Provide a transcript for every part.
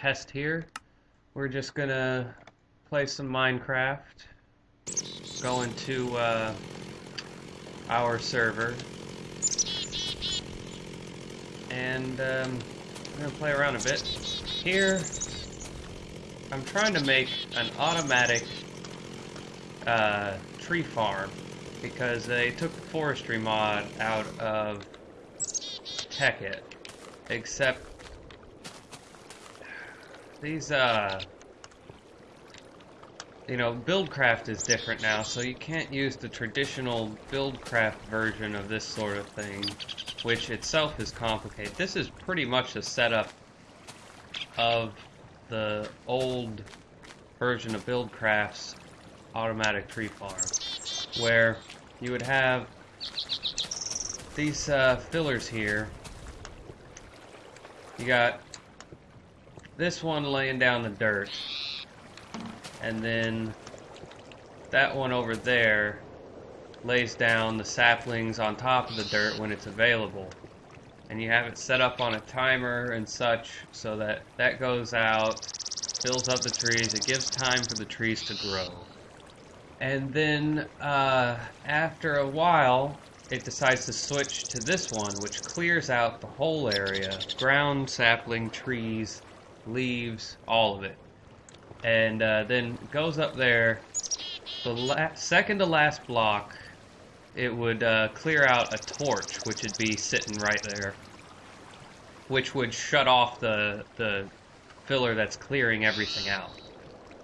test here. We're just gonna play some Minecraft. Going to uh, our server. And um, I'm gonna play around a bit. Here, I'm trying to make an automatic uh, tree farm because they took the forestry mod out of Tekkit. Except these uh you know, Buildcraft is different now, so you can't use the traditional Buildcraft version of this sort of thing, which itself is complicated. This is pretty much a setup of the old version of Buildcraft's automatic tree farm, where you would have these uh, fillers here. You got this one laying down the dirt, and then that one over there lays down the saplings on top of the dirt when it's available. And you have it set up on a timer and such so that that goes out, fills up the trees, it gives time for the trees to grow. And then uh, after a while, it decides to switch to this one, which clears out the whole area ground, sapling, trees, leaves, all of it. And uh, then goes up there. The second to last block, it would uh, clear out a torch, which would be sitting right there, which would shut off the the filler that's clearing everything out.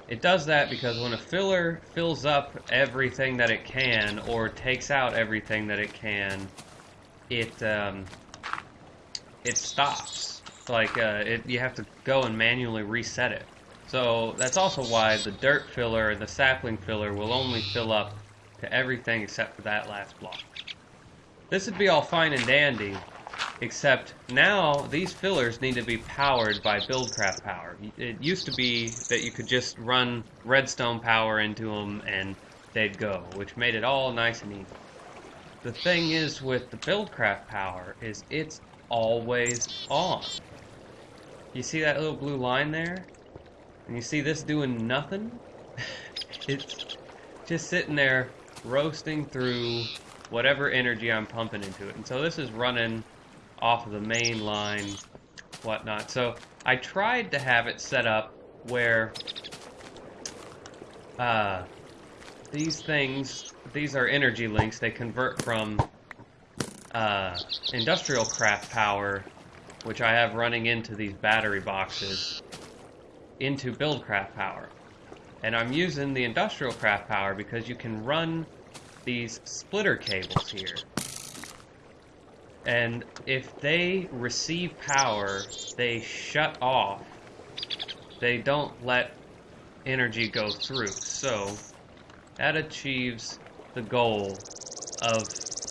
It does that because when a filler fills up everything that it can, or takes out everything that it can, it um, it stops. Like uh, it, you have to go and manually reset it. So that's also why the dirt filler and the sapling filler will only fill up to everything except for that last block. This would be all fine and dandy, except now these fillers need to be powered by Buildcraft power. It used to be that you could just run redstone power into them and they'd go, which made it all nice and easy. The thing is with the Buildcraft power is it's always on. You see that little blue line there? And you see this doing nothing? it's just sitting there roasting through whatever energy I'm pumping into it. And so this is running off of the main line, whatnot. So I tried to have it set up where uh, these things, these are energy links. They convert from uh, industrial craft power, which I have running into these battery boxes, into Buildcraft power. And I'm using the industrial craft power because you can run these splitter cables here. And if they receive power, they shut off. They don't let energy go through. So that achieves the goal of,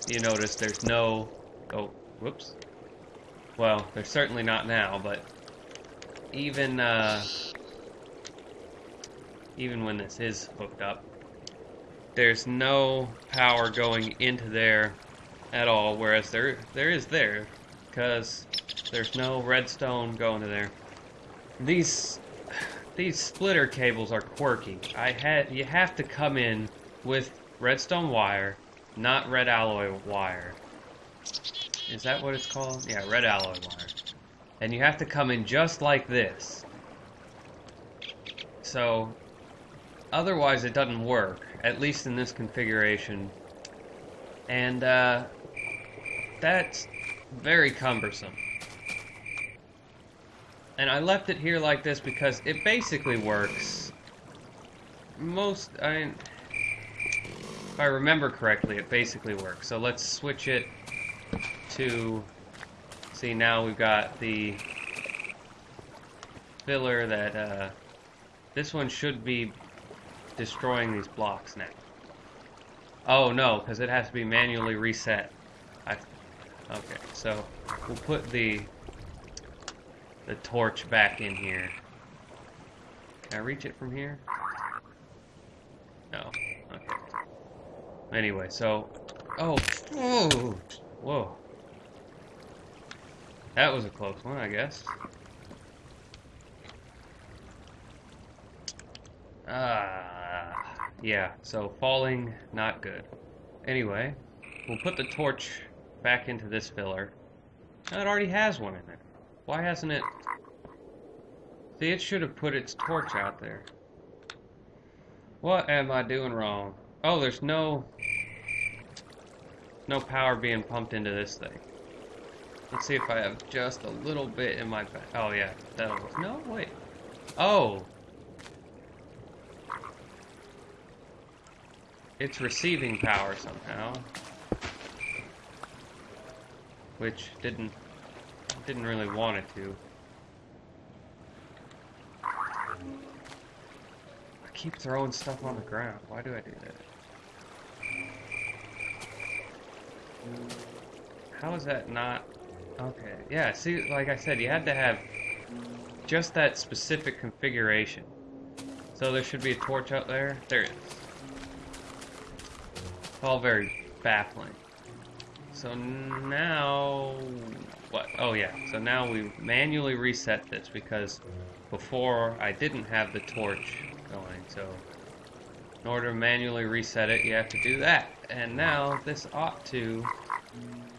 you notice there's no, oh, whoops. Well, they're certainly not now, but even, uh, even when this is hooked up, there's no power going into there at all, whereas there there is there, because there's no redstone going to there. These these splitter cables are quirky. I had you have to come in with redstone wire, not red alloy wire. Is that what it's called? Yeah, red alloy wire. And you have to come in just like this. So otherwise it doesn't work, at least in this configuration. And uh, that's very cumbersome. And I left it here like this because it basically works. Most, I mean, if I remember correctly, it basically works. So let's switch it to, see now we've got the filler that, uh, this one should be destroying these blocks now. Oh no, because it has to be manually reset. I, okay, so we'll put the the torch back in here. Can I reach it from here? No. Okay. Anyway, so oh, whoa, whoa. That was a close one, I guess. Ah, yeah, so falling, not good. Anyway, we'll put the torch back into this filler. It already has one in there. Why hasn't it... See, it should have put its torch out there. What am I doing wrong? Oh, there's no... No power being pumped into this thing. Let's see if I have just a little bit in my back. Oh, yeah, that'll work. No, wait. Oh! It's receiving power somehow. Which didn't didn't really want it to. I keep throwing stuff on the ground. Why do I do that? How is that not... Okay, yeah, see, like I said, you had to have just that specific configuration. So there should be a torch out there. There is. It's all very baffling. So now, what? Oh yeah, so now we manually reset this because before I didn't have the torch going. So in order to manually reset it, you have to do that. And now this ought to,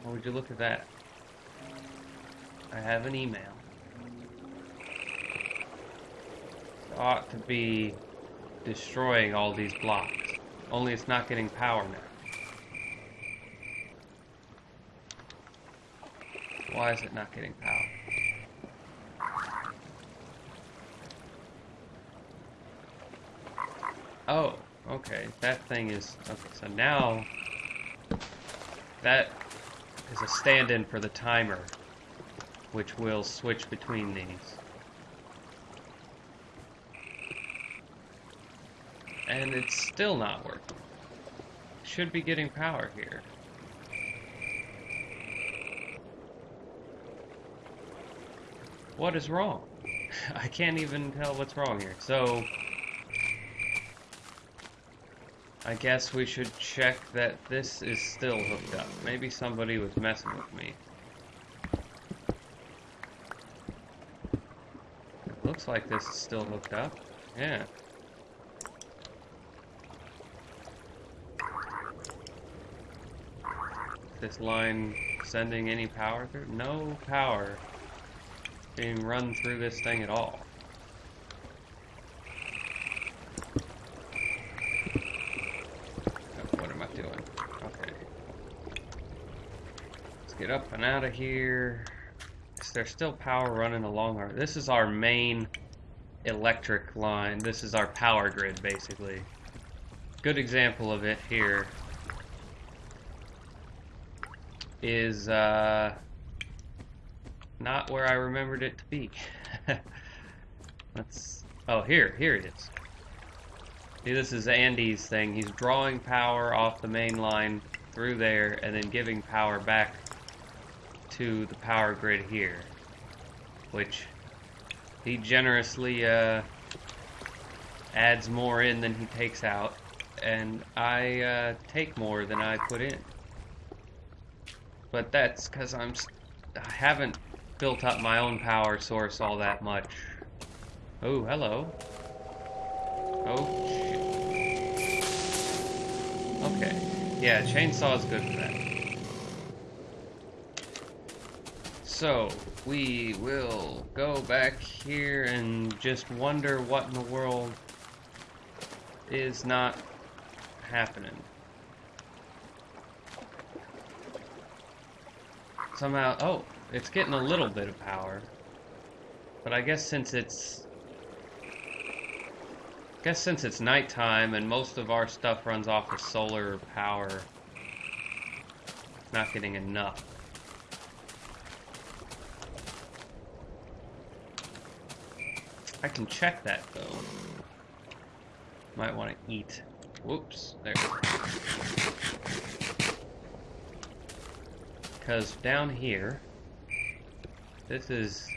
oh, would you look at that? I have an email. It ought to be destroying all these blocks. Only it's not getting power now. Why is it not getting power? Oh, okay. That thing is... Okay, so now... That is a stand-in for the timer, which will switch between these. And it's still not working. Should be getting power here. What is wrong? I can't even tell what's wrong here. So, I guess we should check that this is still hooked up. Maybe somebody was messing with me. It like this is still hooked up. Yeah. This line sending any power through? No power being run through this thing at all. Oh, what am I doing? Okay. Let's get up and out of here. Is there still power running along our... This is our main electric line. This is our power grid, basically. Good example of it here is, uh not where I remembered it to be. Let's. Oh, here, here it is. See, this is Andy's thing. He's drawing power off the main line through there and then giving power back to the power grid here. Which he generously uh, adds more in than he takes out. And I uh, take more than I put in. But that's because I'm. I haven't built up my own power source all that much. Oh, hello. Oh, shit. Okay. Yeah, chainsaw is good for that. So, we will go back here and just wonder what in the world is not happening. Somehow, oh, it's getting a little bit of power. But I guess since it's... I guess since it's nighttime and most of our stuff runs off of solar power, not getting enough. I can check that though. Might want to eat. Whoops, there. Because down here, this is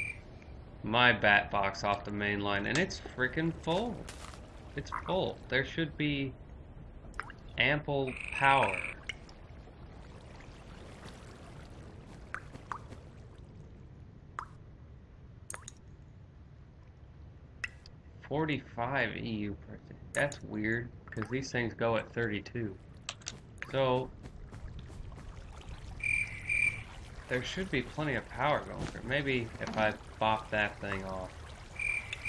my bat box off the main line, and it's freaking full. It's full. There should be ample power. 45 EU per tick. That's weird, because these things go at 32. So, there should be plenty of power going through. Maybe if I bop that thing off.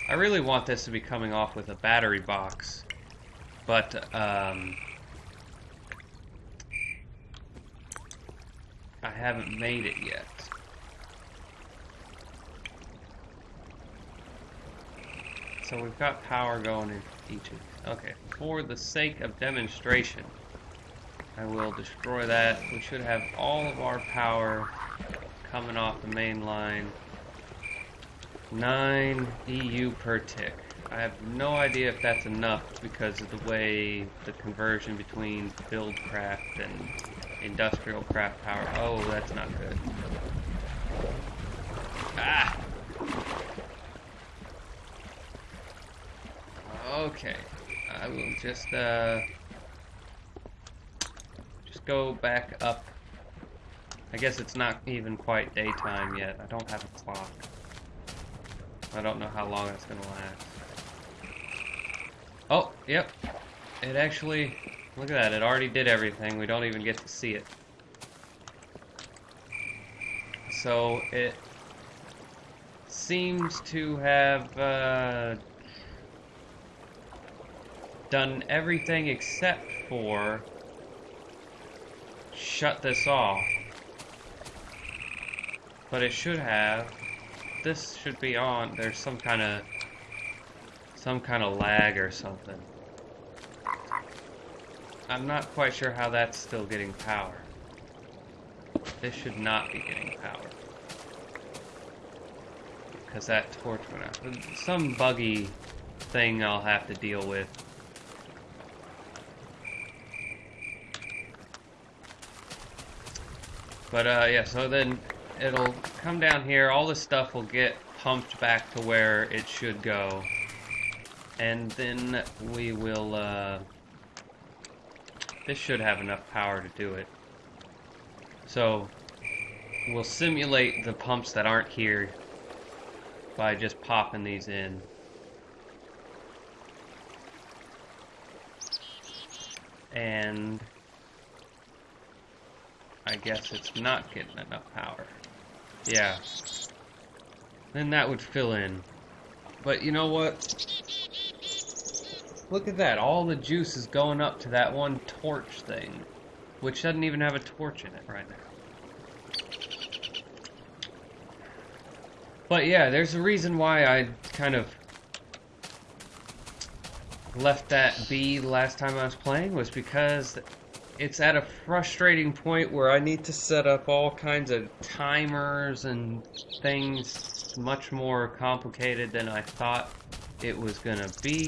I really want this to be coming off with a battery box, but um, I haven't made it yet. So we've got power going in each of. Okay, for the sake of demonstration, I will destroy that. We should have all of our power coming off the main line. 9 EU per tick. I have no idea if that's enough because of the way the conversion between build craft and industrial craft power. Oh, that's not good. Ah! Okay. I will just, uh... Just go back up. I guess it's not even quite daytime yet. I don't have a clock. I don't know how long it's gonna last. Oh, yep. It actually, look at that, it already did everything. We don't even get to see it. So it seems to have uh, done everything except for shut this off. But it should have this should be on. There's some kind of some kind of lag or something. I'm not quite sure how that's still getting power. This should not be getting power. Because that torch went out. Some buggy thing I'll have to deal with. But uh, yeah, so then it'll come down here, all this stuff will get pumped back to where it should go. And then we will, uh, this should have enough power to do it. So, we'll simulate the pumps that aren't here by just popping these in. And I guess it's not getting enough power. Yeah. Then that would fill in. But you know what? Look at that. All the juice is going up to that one torch thing. Which doesn't even have a torch in it right now. But yeah, there's a reason why I kind of left that be last time I was playing was because it's at a frustrating point where I need to set up all kinds of timers and things much more complicated than I thought it was gonna be.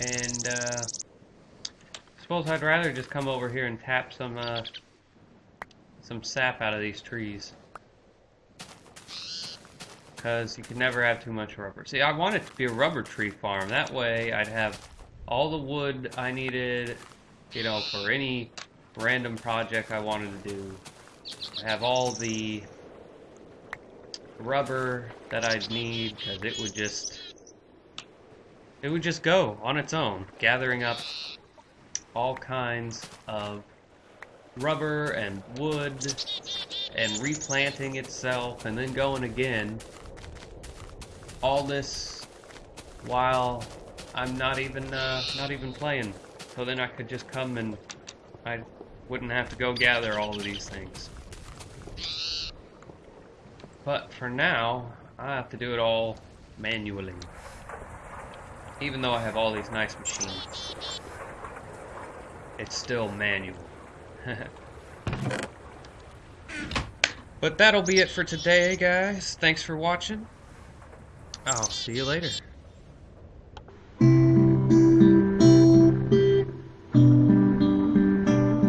And uh, I suppose I'd rather just come over here and tap some uh, some sap out of these trees. Because you can never have too much rubber. See, I want it to be a rubber tree farm. That way I'd have all the wood I needed you know, for any random project I wanted to do. I have all the rubber that I'd need because it would just it would just go on its own, gathering up all kinds of rubber and wood and replanting itself and then going again. All this while I'm not even uh, not even playing. So then I could just come and I wouldn't have to go gather all of these things. But for now, I have to do it all manually. Even though I have all these nice machines. It's still manual. but that'll be it for today, guys. Thanks for watching. I'll see you later.